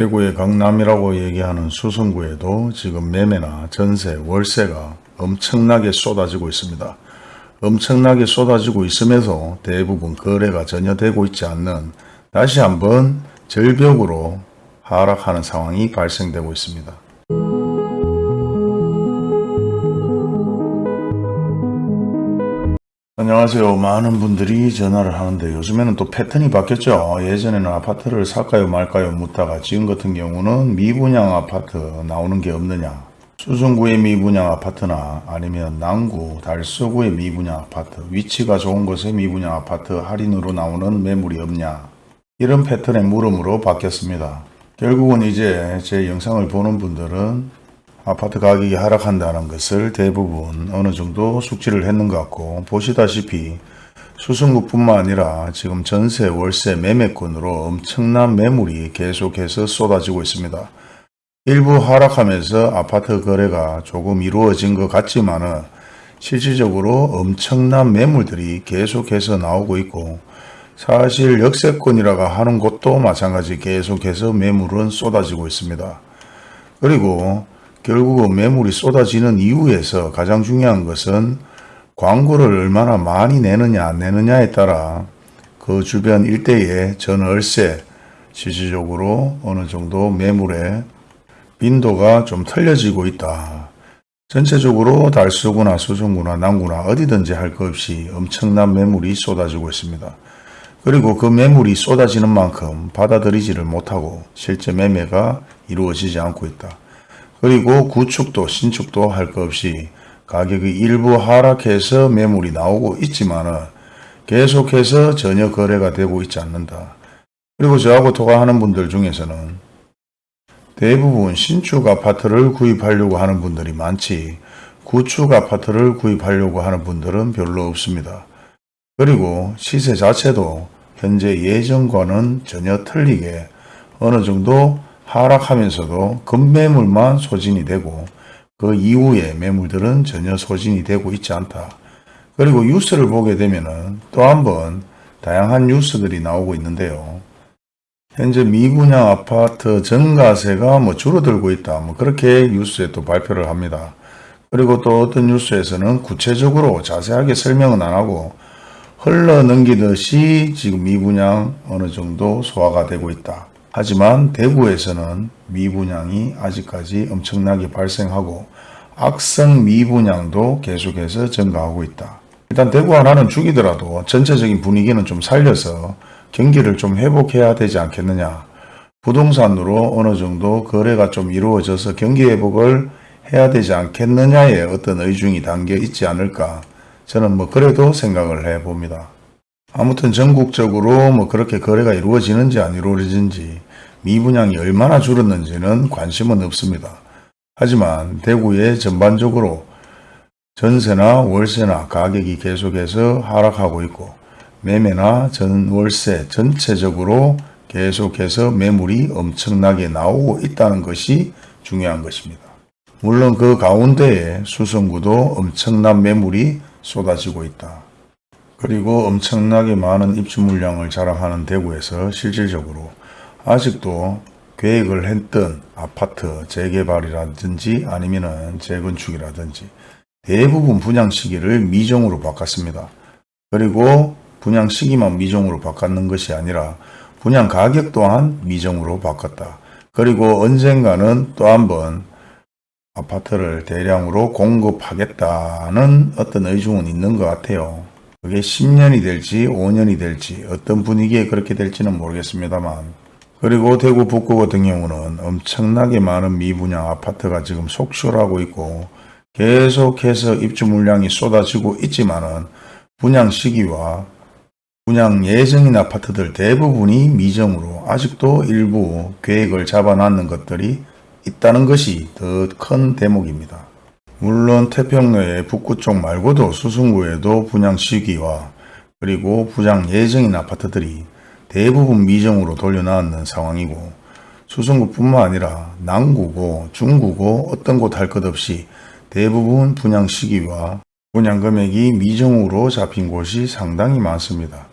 대구의 강남이라고 얘기하는 수성구에도 지금 매매나 전세, 월세가 엄청나게 쏟아지고 있습니다. 엄청나게 쏟아지고 있음에도 대부분 거래가 전혀 되고 있지 않는 다시 한번 절벽으로 하락하는 상황이 발생되고 있습니다. 안녕하세요. 많은 분들이 전화를 하는데 요즘에는 또 패턴이 바뀌었죠. 예전에는 아파트를 살까요 말까요 묻다가 지금 같은 경우는 미분양 아파트 나오는 게 없느냐. 수성구의 미분양 아파트나 아니면 남구, 달서구의 미분양 아파트, 위치가 좋은 곳의 미분양 아파트 할인으로 나오는 매물이 없냐. 이런 패턴의 물음으로 바뀌었습니다. 결국은 이제 제 영상을 보는 분들은 아파트 가격이 하락한다는 것을 대부분 어느 정도 숙지를 했는 것 같고 보시다시피 수성구뿐만 아니라 지금 전세, 월세, 매매권으로 엄청난 매물이 계속해서 쏟아지고 있습니다. 일부 하락하면서 아파트 거래가 조금 이루어진 것 같지만 은 실질적으로 엄청난 매물들이 계속해서 나오고 있고 사실 역세권이라고 하는 곳도 마찬가지 계속해서 매물은 쏟아지고 있습니다. 그리고 결국은 매물이 쏟아지는 이유에서 가장 중요한 것은 광고를 얼마나 많이 내느냐 안 내느냐에 따라 그 주변 일대의 전월세 실질적으로 어느 정도 매물의 빈도가 좀 틀려지고 있다. 전체적으로 달서구나 수성구나 남구나 어디든지 할 것 없이 엄청난 매물이 쏟아지고 있습니다. 그리고 그 매물이 쏟아지는 만큼 받아들이지를 못하고 실제 매매가 이루어지지 않고 있다. 그리고 구축도 신축도 할 것 없이 가격이 일부 하락해서 매물이 나오고 있지만은 계속해서 전혀 거래가 되고 있지 않는다. 그리고 저하고 통화하는 분들 중에서는 대부분 신축 아파트를 구입하려고 하는 분들이 많지 구축 아파트를 구입하려고 하는 분들은 별로 없습니다. 그리고 시세 자체도 현재 예전과는 전혀 틀리게 어느 정도 하락하면서도 급매물만 소진이 되고 그 이후에 매물들은 전혀 소진이 되고 있지 않다. 그리고 뉴스를 보게 되면은 또 한 번 다양한 뉴스들이 나오고 있는데요. 현재 미분양 아파트 전가세가 뭐 줄어들고 있다. 뭐 그렇게 뉴스에 또 발표를 합니다. 그리고 또 어떤 뉴스에서는 구체적으로 자세하게 설명은 안 하고 흘러 넘기듯이 지금 미분양 어느 정도 소화가 되고 있다. 하지만 대구에서는 미분양이 아직까지 엄청나게 발생하고 악성 미분양도 계속해서 증가하고 있다. 일단 대구 하나는 죽이더라도 전체적인 분위기는 좀 살려서 경기를 좀 회복해야 되지 않겠느냐. 부동산으로 어느 정도 거래가 좀 이루어져서 경기 회복을 해야 되지 않겠느냐의 어떤 의중이 담겨 있지 않을까. 저는 뭐 그래도 생각을 해 봅니다. 아무튼 전국적으로 뭐 그렇게 거래가 이루어지는지 안 이루어지는지 미분양이 얼마나 줄었는지는 관심은 없습니다. 하지만 대구에 전반적으로 전세나 월세나 가격이 계속해서 하락하고 있고 매매나 전월세 전체적으로 계속해서 매물이 엄청나게 나오고 있다는 것이 중요한 것입니다. 물론 그 가운데에 수성구도 엄청난 매물이 쏟아지고 있다. 그리고 엄청나게 많은 입주 물량을 자랑하는 대구에서 실질적으로 아직도 계획을 했던 아파트 재개발이라든지 아니면 재건축이라든지 대부분 분양 시기를 미정으로 바꿨습니다. 그리고 분양 시기만 미정으로 바꿨는 것이 아니라 분양 가격 또한 미정으로 바꿨다. 그리고 언젠가는 또 한번 아파트를 대량으로 공급하겠다는 어떤 의중은 있는 것 같아요. 그게 10년이 될지 5년이 될지 어떤 분위기에 그렇게 될지는 모르겠습니다만 그리고 대구 북구 같은 경우는 엄청나게 많은 미분양 아파트가 지금 속출하고 있고 계속해서 입주 물량이 쏟아지고 있지만 은 분양 시기와 분양 예정인 아파트들 대부분이 미정으로 아직도 일부 계획을 잡아놨는 것들이 있다는 것이 더 큰 대목입니다. 물론 태평로의 북구 쪽 말고도 수성구에도 분양 시기와 그리고 분양 예정인 아파트들이 대부분 미정으로 돌려놨는 상황이고 수성구뿐만 아니라 남구고 중구고 어떤 곳 할 것 없이 대부분 분양 시기와 분양 금액이 미정으로 잡힌 곳이 상당히 많습니다.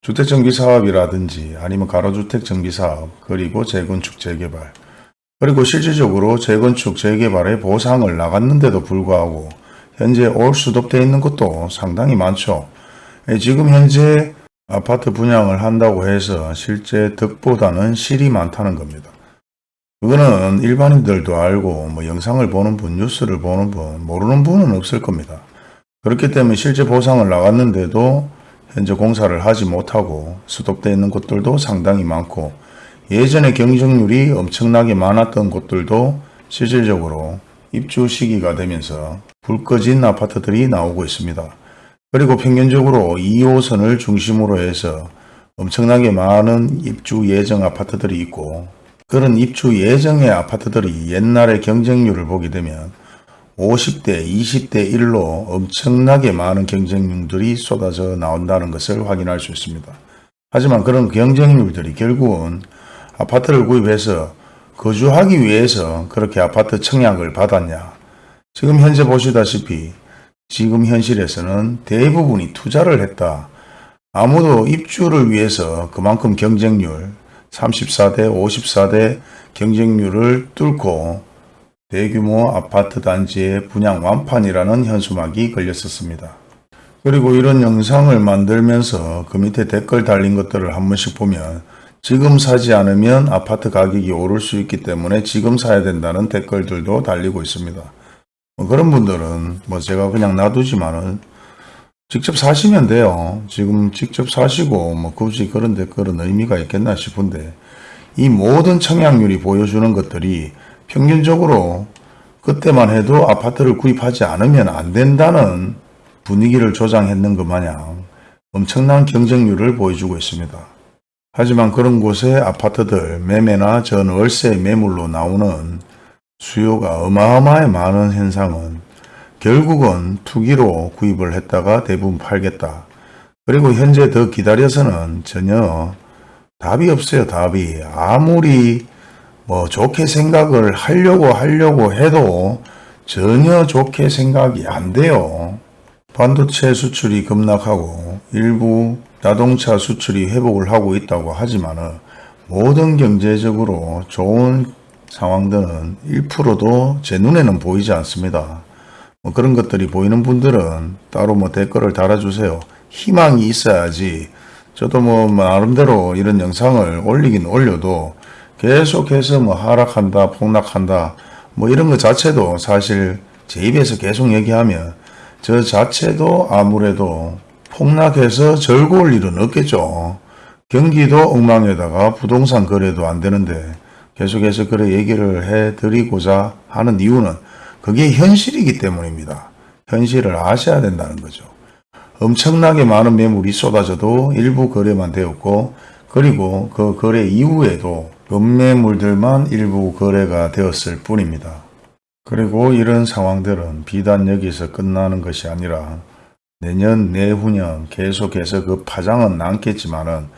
주택정비사업이라든지 아니면 가로주택 정비사업 그리고 재건축 재개발 그리고 실질적으로 재건축 재개발에 보상을 나갔는데도 불구하고 현재 올 수독돼 있는 것도 상당히 많죠. 예, 지금 현재 아파트 분양을 한다고 해서 실제 득보다는 실이 많다는 겁니다. 그거는 일반인들도 알고 뭐 영상을 보는 분, 뉴스를 보는 분, 모르는 분은 없을 겁니다. 그렇기 때문에 실제 보상을 나갔는데도 현재 공사를 하지 못하고 수독되어 있는 곳들도 상당히 많고 예전에 경쟁률이 엄청나게 많았던 곳들도 실질적으로 입주 시기가 되면서 불 꺼진 아파트들이 나오고 있습니다. 그리고 평균적으로 2호선을 중심으로 해서 엄청나게 많은 입주 예정 아파트들이 있고 그런 입주 예정의 아파트들이 옛날의 경쟁률을 보게 되면 50대, 20대 1로 엄청나게 많은 경쟁률들이 쏟아져 나온다는 것을 확인할 수 있습니다. 하지만 그런 경쟁률들이 결국은 아파트를 구입해서 거주하기 위해서 그렇게 아파트 청약을 받았냐. 지금 현재 보시다시피 지금 현실에서는 대부분이 투자를 했다. 아무도 입주를 위해서 그만큼 경쟁률 34대 54대 경쟁률을 뚫고 대규모 아파트 단지의 분양 완판이라는 현수막이 걸렸었습니다. 그리고 이런 영상을 만들면서 그 밑에 댓글 달린 것들을 한 번씩 보면 지금 사지 않으면 아파트 가격이 오를 수 있기 때문에 지금 사야 된다는 댓글들도 달리고 있습니다. 뭐 그런 분들은 뭐 제가 그냥 놔두지만은 직접 사시면 돼요. 지금 직접 사시고 뭐 굳이 그런 댓글은 의미가 있겠나 싶은데 이 모든 청약률이 보여주는 것들이 평균적으로 그때만 해도 아파트를 구입하지 않으면 안 된다는 분위기를 조장했는 것 마냥 엄청난 경쟁률을 보여주고 있습니다. 하지만 그런 곳에 아파트들 매매나 전 월세 매물로 나오는 수요가 어마어마하게 많은 현상은 결국은 투기로 구입을 했다가 대부분 팔겠다. 그리고 현재 더 기다려서는 전혀 답이 없어요. 답이. 아무리 뭐 좋게 생각을 하려고 하려고 해도 전혀 좋게 생각이 안 돼요. 반도체 수출이 급락하고 일부 자동차 수출이 회복을 하고 있다고 하지만 모든 경제적으로 좋은 상황들은 1%도 제 눈에는 보이지 않습니다. 뭐 그런 것들이 보이는 분들은 따로 뭐 댓글을 달아주세요. 희망이 있어야지 저도 뭐 나름대로 이런 영상을 올리긴 올려도 계속해서 뭐 하락한다, 폭락한다, 뭐 이런 것 자체도 사실 제 입에서 계속 얘기하면 저 자체도 아무래도 폭락해서 즐거울 일은 없겠죠. 경기도 엉망에다가 부동산 거래도 안 되는데 계속해서 그래 얘기를 해 드리고자 하는 이유는 그게 현실이기 때문입니다. 현실을 아셔야 된다는 거죠. 엄청나게 많은 매물이 쏟아져도 일부 거래만 되었고 그리고 그 거래 이후에도 급매물들만 일부 거래가 되었을 뿐입니다. 그리고 이런 상황들은 비단 여기서 끝나는 것이 아니라 내년 내후년 계속해서 그 파장은 남겠지만은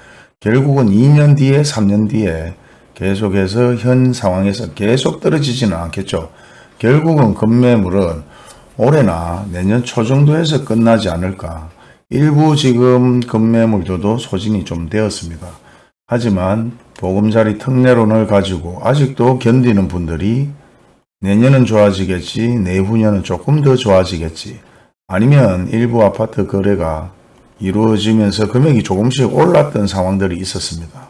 결국은 2년 뒤에 3년 뒤에 계속해서 현 상황에서 계속 떨어지지는 않겠죠. 결국은 급매물은 올해나 내년 초 정도에서 끝나지 않을까. 일부 지금 급매물들도 소진이 좀 되었습니다. 하지만 보금자리 특례론을 가지고 아직도 견디는 분들이 내년은 좋아지겠지, 내후년은 조금 더 좋아지겠지, 아니면 일부 아파트 거래가 이루어지면서 금액이 조금씩 올랐던 상황들이 있었습니다.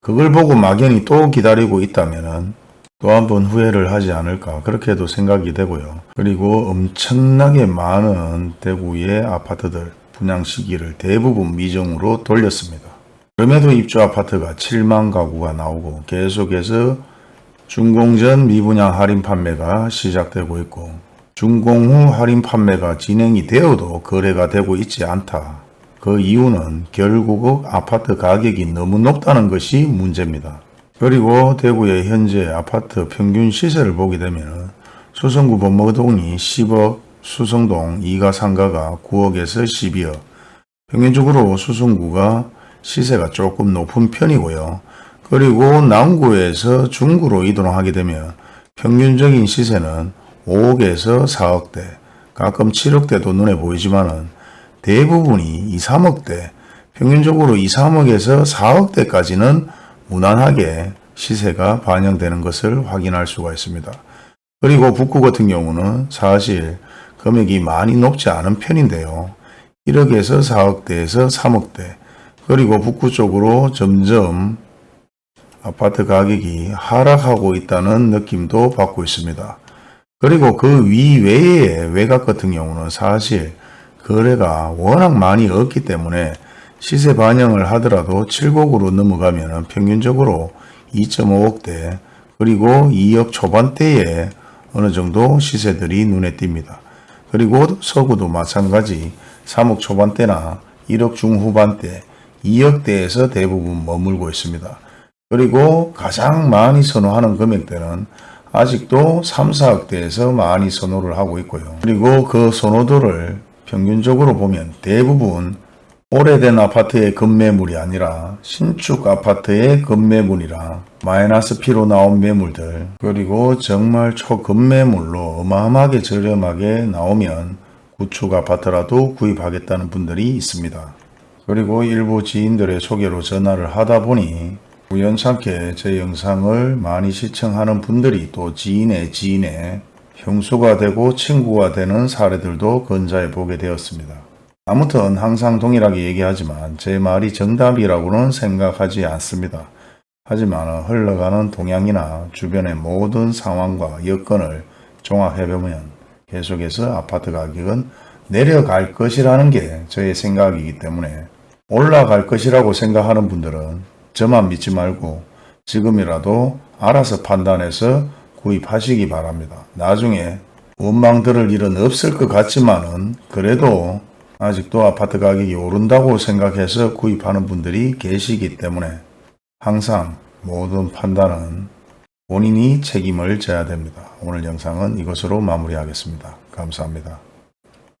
그걸 보고 막연히 또 기다리고 있다면 또 한 번 후회를 하지 않을까 그렇게도 생각이 되고요. 그리고 엄청나게 많은 대구의 아파트들 분양 시기를 대부분 미정으로 돌렸습니다. 그럼에도 입주 아파트가 7만 가구가 나오고 계속해서 준공전 미분양 할인 판매가 시작되고 있고 준공 후 할인 판매가 진행이 되어도 거래가 되고 있지 않다. 그 이유는 결국 아파트 가격이 너무 높다는 것이 문제입니다. 그리고 대구의 현재 아파트 평균 시세를 보게 되면 수성구 범모동이 10억, 수성동 2가 3가가 9억에서 12억, 평균적으로 수성구가 시세가 조금 높은 편이고요. 그리고 남구에서 중구로 이동하게 되면 평균적인 시세는 5억에서 4억대, 가끔 7억대도 눈에 보이지만 은 대부분이 2, 3억대, 평균적으로 2, 3억에서 4억대까지는 무난하게 시세가 반영되는 것을 확인할 수가 있습니다. 그리고 북구 같은 경우는 사실 금액이 많이 높지 않은 편인데요. 1억에서 4억대에서 3억대 그리고 북구 쪽으로 점점 아파트 가격이 하락하고 있다는 느낌도 받고 있습니다. 그리고 그 위외의 외곽 같은 경우는 사실 거래가 워낙 많이 없기 때문에 시세 반영을 하더라도 7곡으로 넘어가면 평균적으로 2.5억대 그리고 2억 초반대에 어느 정도 시세들이 눈에 띕니다. 그리고 서구도 마찬가지 3억 초반대나 1억 중후반대 2억대에서 대부분 머물고 있습니다. 그리고 가장 많이 선호하는 금액대는 아직도 3, 4억대에서 많이 선호를 하고 있고요. 그리고 그 선호도를 평균적으로 보면 대부분 오래된 아파트의 급매물이 아니라 신축 아파트의 급매물이라 마이너스 P로 나온 매물들 그리고 정말 초급매물로 어마어마하게 저렴하게 나오면 구축 아파트라도 구입하겠다는 분들이 있습니다. 그리고 일부 지인들의 소개로 전화를 하다 보니 우연찮게 제 영상을 많이 시청하는 분들이 또 지인의 지인의 형수가 되고 친구가 되는 사례들도 건자해 보게 되었습니다. 아무튼 항상 동일하게 얘기하지만 제 말이 정답이라고는 생각하지 않습니다. 하지만 흘러가는 동향이나 주변의 모든 상황과 여건을 종합해보면 계속해서 아파트 가격은 내려갈 것이라는 게 저의 생각이기 때문에 올라갈 것이라고 생각하는 분들은 저만 믿지 말고 지금이라도 알아서 판단해서 구입하시기 바랍니다. 나중에 원망 들을 일은 없을 것 같지만 은 그래도 아직도 아파트 가격이 오른다고 생각해서 구입하는 분들이 계시기 때문에 항상 모든 판단은 본인이 책임을 져야 됩니다. 오늘 영상은 이것으로 마무리하겠습니다. 감사합니다.